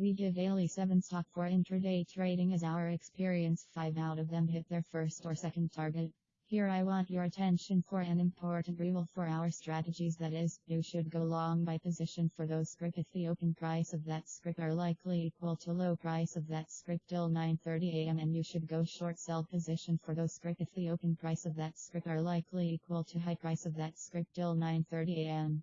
We give daily 7 stock for intraday trading as our experience. 5 out of them hit their first or second target. Here I want your attention for an important rule for our strategies. That is, you should go long by position for those script if the open price of that script are likely equal to low price of that script till 9.30 am and you should go short sell position for those script if the open price of that script are likely equal to high price of that script till 9.30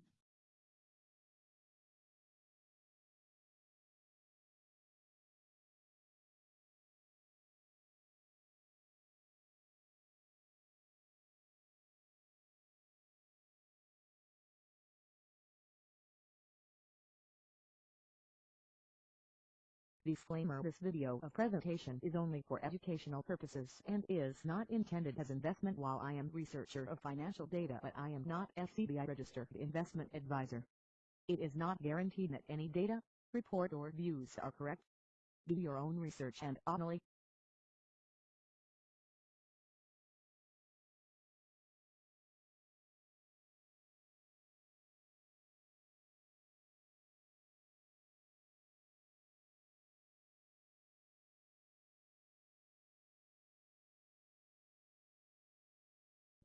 Disclaimer This video of presentation is only for educational purposes and is not intended as investment while I am researcher of financial data but I am not SEBI registered investment advisor. It is not guaranteed that any data, report or views are correct. Do your own research and only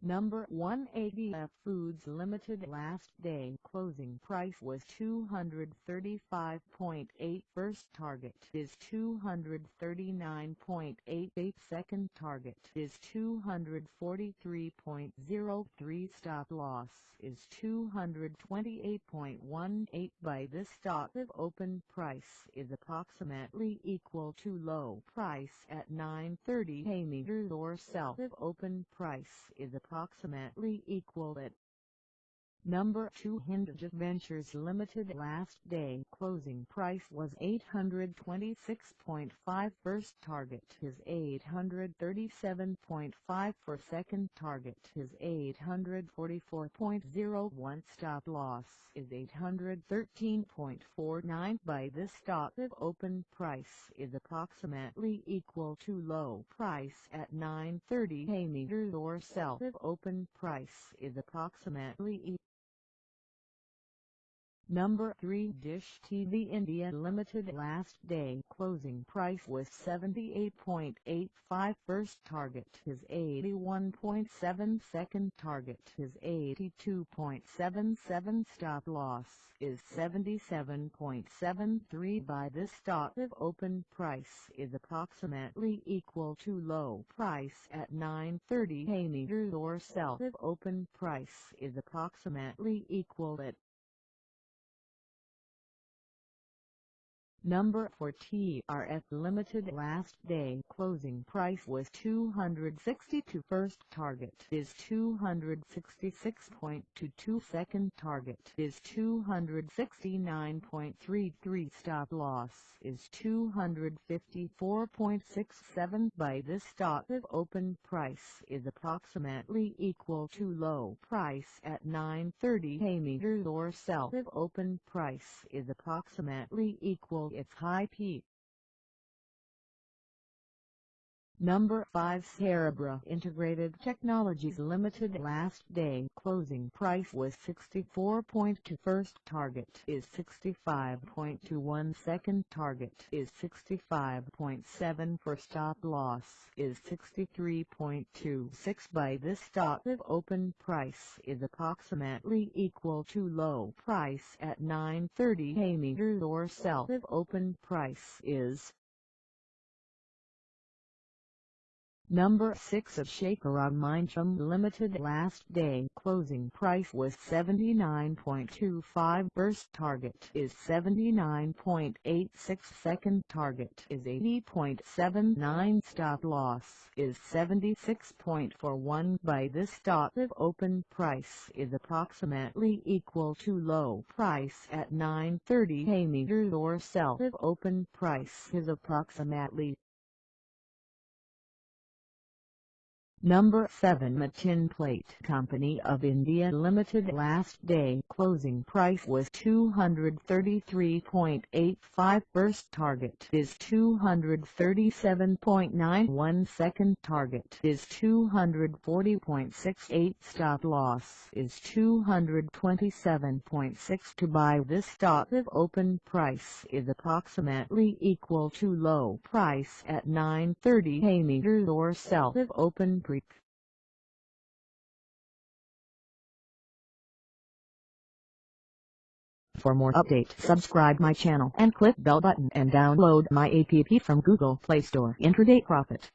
Number 1 ADF Foods Limited last day closing price was 235.8 first target is 239.88 second target is 243.03 stop loss is 228.18 by this stock of open price is approximately equal to low price at 930 a meters or sell of open price is approximately approximately equal at Number 2 Hinduja Ventures Limited last day closing price was 826.5 first target is 837.5 for second target is 844.01 stop loss is 813.49 by this stock of open price is approximately equal to low price at 930 a or sell of open price is approximately equal Number 3 Dish TV India Limited last day closing price was 78.85 first target is 81.7 second target is 82.77 stop loss is 77.73 by this stock of open price is approximately equal to low price at 9.30 a meters or sell of open price is approximately equal at Number 4 TRF Limited last day closing price was 262 first target is 266.22 second target is 269.33 stop loss is 254.67 by this stock of open price is approximately equal to low price at 930 a meters or sell of open price is approximately equal its high peak. Number 5 Cerebra Integrated Technologies Limited last day. Closing price was 64.2 first target is 65.21 second target is 65.7 for stop loss is 63.26 by this stock of open price is approximately equal to low price at 930 a meters or sell of open price is Number 6 of Shakeron Mindchum Limited last day. Closing price was 79.25 burst target is 79.86 second target is 80.79 stop loss is 76.41 by this stock of open price is approximately equal to low price at 930 a meters or sell of open price is approximately Number 7 Machin Plate Company of India Limited last day closing price was 233.85 first target is 237.91 second target is 240.68 stop loss is 227.6 to buy this stock if open price is approximately equal to low price at 930 hay meters or sell if open Creek. For more update subscribe my channel and click bell button and download my app from Google Play Store. Intraday Profit